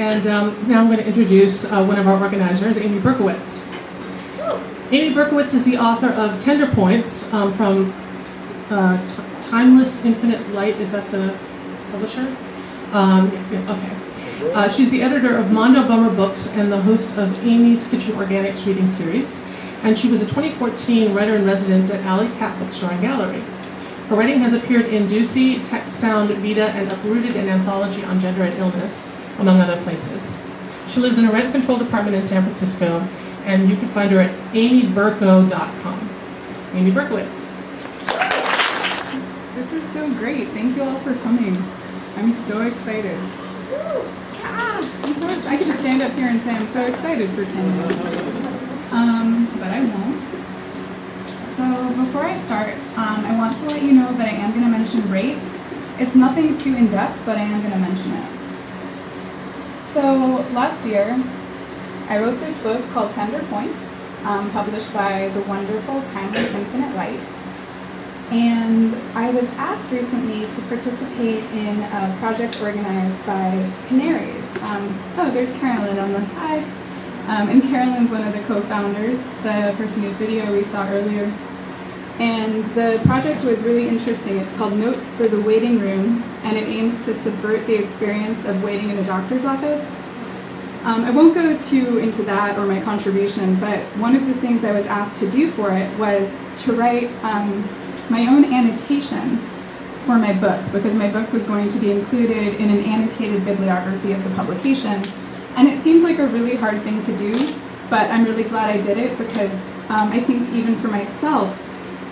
And um, now I'm going to introduce uh, one of our organizers, Amy Berkowitz. Amy Berkowitz is the author of Tender Points um, from uh, Timeless Infinite Light. Is that the publisher? Um, okay. Uh, she's the editor of Mondo Bummer Books and the host of Amy's Kitchen Organics reading series. And she was a 2014 writer in residence at Alley Cat Bookstore and Gallery. Her writing has appeared in Dusie, Text Sound, Vita, and Uprooted, an anthology on gender and illness, among other places. She lives in a rent-controlled apartment in San Francisco, and you can find her at amyberko.com. Amy Berkowitz. This is so great. Thank you all for coming. I'm so excited. Ah, I'm so. I could just stand up here and say I'm so excited for 10 minutes. Um, but I won't. So before I start, um, I want to let you know that I am going to mention rape. It's nothing too in-depth, but I am going to mention it. So last year, I wrote this book called Tender Points, um, published by the wonderful Timeless Infinite Light. And I was asked recently to participate in a project organized by Canaries. Um, oh, there's Carolyn on the hi. Um, and Carolyn's one of the co-founders, the person whose video we saw earlier. And the project was really interesting. It's called Notes for the Waiting Room, and it aims to subvert the experience of waiting in a doctor's office. Um, I won't go too into that or my contribution, but one of the things I was asked to do for it was to write um, my own annotation for my book, because my book was going to be included in an annotated bibliography of the publication. And it seemed like a really hard thing to do, but I'm really glad I did it because um, I think even for myself,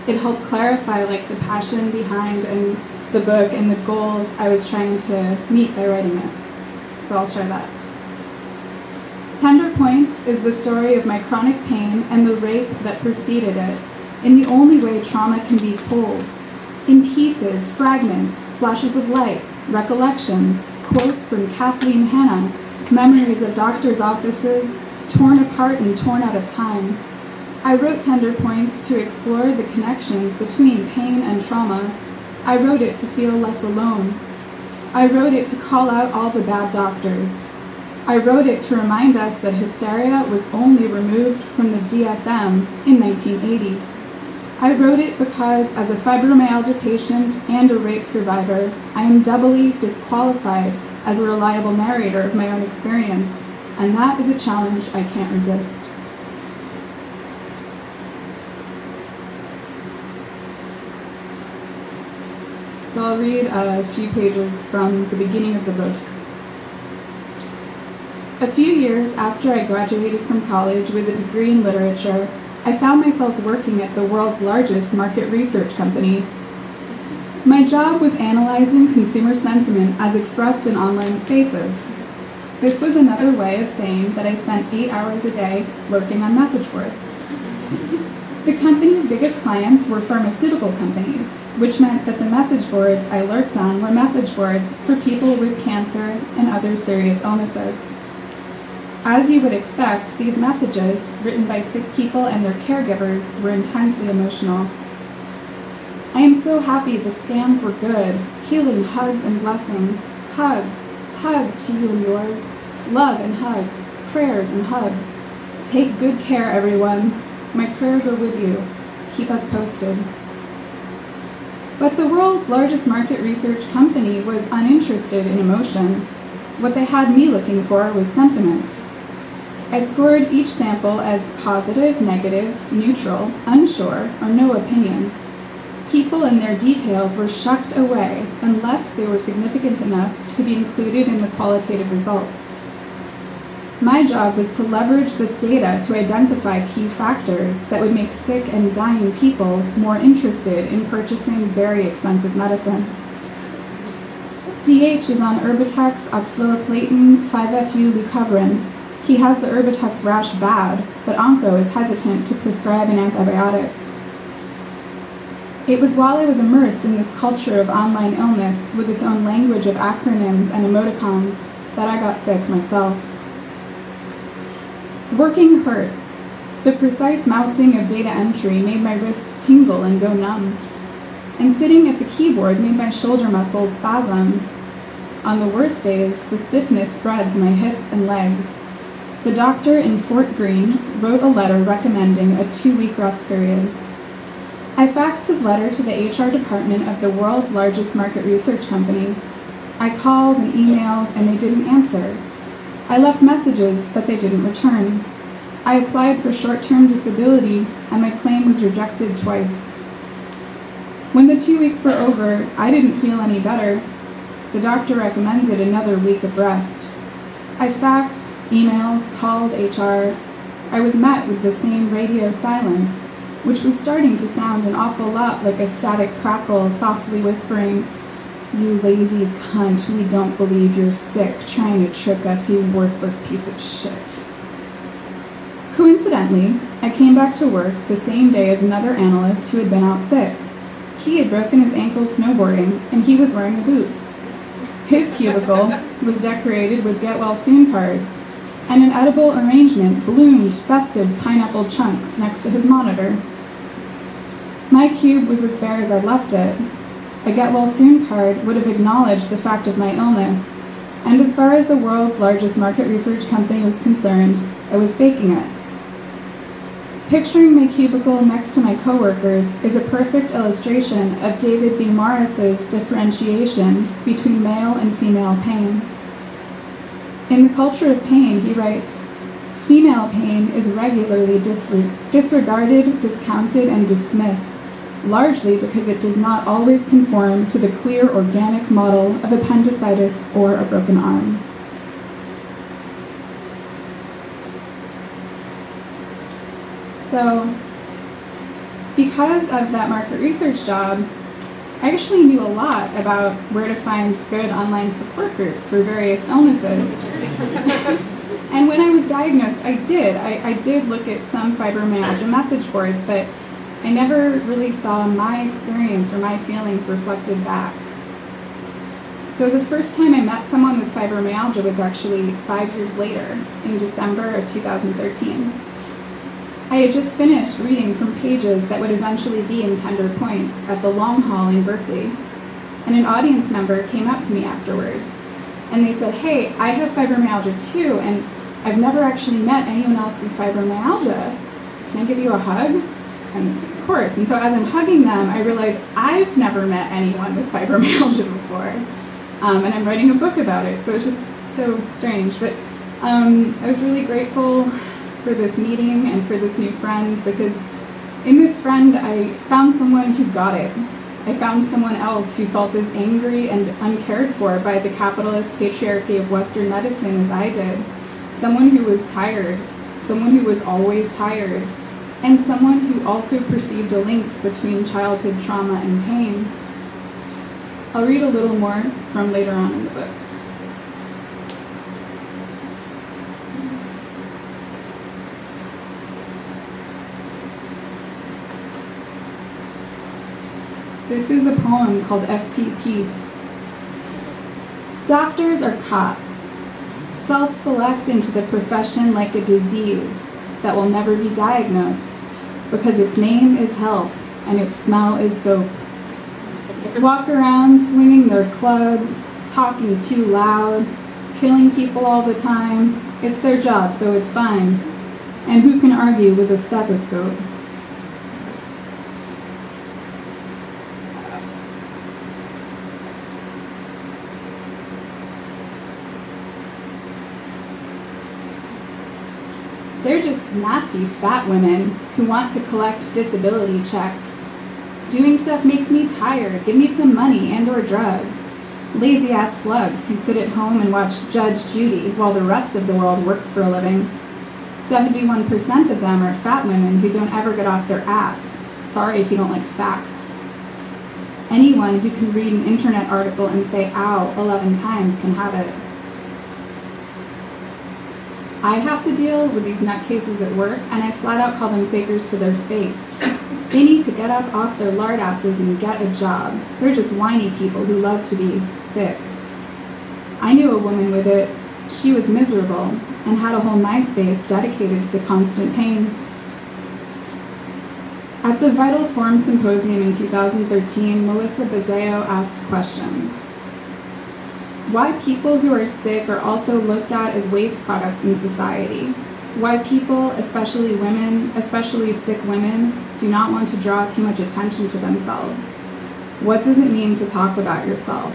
it helped clarify like the passion behind and the book and the goals I was trying to meet by writing it. So I'll share that. Tender Points is the story of my chronic pain and the rape that preceded it, in the only way trauma can be told. In pieces, fragments, flashes of light, recollections, quotes from Kathleen Hanna, memories of doctors' offices, torn apart and torn out of time. I wrote Tender Points to explore the connections between pain and trauma. I wrote it to feel less alone. I wrote it to call out all the bad doctors. I wrote it to remind us that hysteria was only removed from the DSM in 1980. I wrote it because, as a fibromyalgia patient and a rape survivor, I am doubly disqualified as a reliable narrator of my own experience, and that is a challenge I can't resist. So I'll read a few pages from the beginning of the book. A few years after I graduated from college with a degree in literature, I found myself working at the world's largest market research company. My job was analyzing consumer sentiment as expressed in online spaces. This was another way of saying that I spent eight hours a day lurking on message boards. The company's biggest clients were pharmaceutical companies, which meant that the message boards I lurked on were message boards for people with cancer and other serious illnesses. As you would expect, these messages, written by sick people and their caregivers, were intensely emotional. I am so happy the scans were good, healing hugs and blessings, hugs, hugs to you and yours, love and hugs, prayers and hugs. Take good care, everyone. My prayers are with you. Keep us posted. But the world's largest market research company was uninterested in emotion. What they had me looking for was sentiment. I scored each sample as positive, negative, neutral, unsure, or no opinion. People and their details were shucked away unless they were significant enough to be included in the qualitative results. My job was to leverage this data to identify key factors that would make sick and dying people more interested in purchasing very expensive medicine. DH is on Erbitux, oxaliplatin, 5-FU, leucovorin. He has the Erbitux rash bad, but Onco is hesitant to prescribe an antibiotic. It was while I was immersed in this culture of online illness with its own language of acronyms and emoticons that I got sick myself. Working hurt. The precise mousing of data entry made my wrists tingle and go numb. And sitting at the keyboard made my shoulder muscles spasm. On the worst days, the stiffness spread to my hips and legs. The doctor in Fort Greene wrote a letter recommending a two week rest period. I faxed his letter to the HR department of the world's largest market research company. I called and emailed, and they didn't answer. I left messages, but they didn't return. I applied for short term disability, and my claim was rejected twice. When the two weeks were over, I didn't feel any better. The doctor recommended another week of rest. I faxed, emailed, called HR. I was met with the same radio silence, which was starting to sound an awful lot like a static crackle softly whispering, You lazy cunt, we don't believe you're sick, trying to trick us, you worthless piece of shit. Coincidentally, I came back to work the same day as another analyst who had been out sick. He had broken his ankle snowboarding, and he was wearing a boot. His cubicle was decorated with get well soon cards, and an edible arrangement bloomed festive pineapple chunks next to his monitor. My cube was as bare as I'd left it. A get well soon card would have acknowledged the fact of my illness, and as far as the world's largest market research company was concerned, I was faking it. Picturing my cubicle next to my coworkers is a perfect illustration of David B. Morris's differentiation between male and female pain. In The Culture of Pain, he writes, Female pain is regularly disregarded, discounted, and dismissed, largely because it does not always conform to the clear organic model of appendicitis or a broken arm. So, because of that market research job, I actually knew a lot about where to find good online support groups for various illnesses. and when I was diagnosed, I did. I, I did look at some fibromyalgia message boards, but I never really saw my experience or my feelings reflected back. So the first time I met someone with fibromyalgia was actually five years later, in December of 2013. I had just finished reading from pages that would eventually be in Tender Points at the Long Haul in Berkeley. And an audience member came up to me afterwards and they said, Hey, I have fibromyalgia too, and I've never actually met anyone else with fibromyalgia. Can I give you a hug? And of course. And so as I'm hugging them, I realize I've never met anyone with fibromyalgia before. Um, and I'm writing a book about it, so it's just so strange. But um, I was really grateful for this meeting and for this new friend because in this friend I found someone who got it. I found someone else who felt as angry and uncared for by the capitalist patriarchy of Western medicine as I did. Someone who was tired, someone who was always tired, and someone who also perceived a link between childhood trauma and pain. I'll read a little more from later on in the book. This is a poem called FTP. Doctors are cops. Self-select into the profession like a disease that will never be diagnosed because its name is health and its smell is soap. Walk around swinging their clubs, talking too loud, killing people all the time. It's their job, so it's fine. And who can argue with a stethoscope? They're just nasty fat women who want to collect disability checks. Doing stuff makes me tired. Give me some money and or drugs. Lazy ass slugs who sit at home and watch Judge Judy while the rest of the world works for a living. 71% of them are fat women who don't ever get off their ass. Sorry if you don't like facts. Anyone who can read an internet article and say ow 11 times can have it. I have to deal with these nutcases at work, and I flat out call them fakers to their face. They need to get up off their lard asses and get a job. They're just whiny people who love to be sick. I knew a woman with it. She was miserable and had a whole MySpace dedicated to the constant pain. At the Vital Form Symposium in 2013, Melissa Buzzeo asked questions. Why people who are sick are also looked at as waste products in society. Why people, especially women, especially sick women, do not want to draw too much attention to themselves. What does it mean to talk about yourself?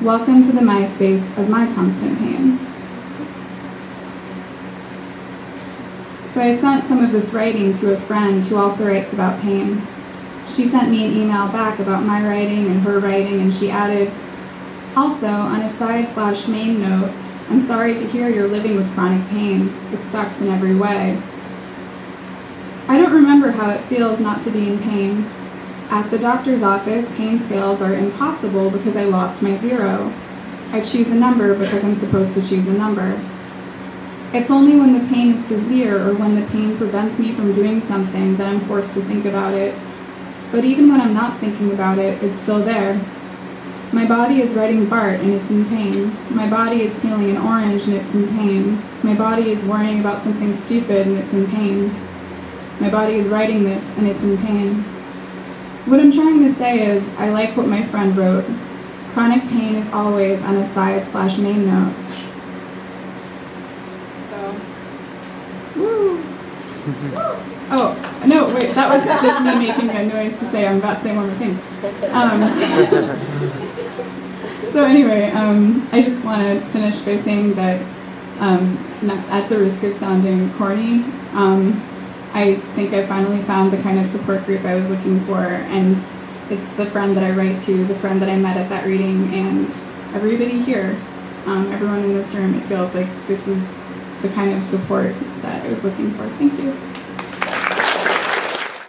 Welcome to the MySpace of my constant pain. So I sent some of this writing to a friend who also writes about pain. She sent me an email back about my writing and her writing, and she added, also, on a side slash main note, I'm sorry to hear you're living with chronic pain. It sucks in every way. I don't remember how it feels not to be in pain. At the doctor's office, pain scales are impossible because I lost my zero. I choose a number because I'm supposed to choose a number. It's only when the pain is severe or when the pain prevents me from doing something that I'm forced to think about it. But even when I'm not thinking about it, it's still there. My body is writing BART and it's in pain. My body is peeling an orange and it's in pain. My body is worrying about something stupid and it's in pain. My body is writing this and it's in pain. What I'm trying to say is, I like what my friend wrote. Chronic pain is always on a side slash main note. So, woo. Oh, no, wait, that was just me making a noise to say I'm about to say one more thing. Um, so anyway, um, I just want to finish by saying that, um, not at the risk of sounding corny, um, I think I finally found the kind of support group I was looking for, and it's the friend that I write to, the friend that I met at that reading, and everybody here, um, everyone in this room. It feels like this is the kind of support that I was looking for. Thank you.